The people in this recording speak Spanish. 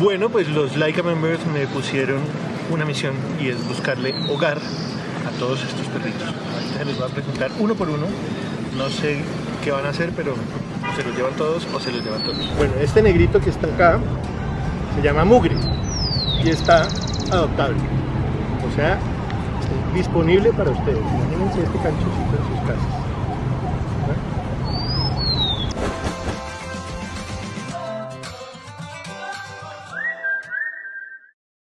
Bueno, pues los Laika members me pusieron una misión y es buscarle hogar a todos estos perritos. Ahorita se los voy a presentar uno por uno. No sé qué van a hacer, pero se los llevan todos o se los llevan todos. Bueno, este negrito que está acá se llama Mugre y está adoptable. O sea, disponible para ustedes. Imagínense este canchoncito en sus casas.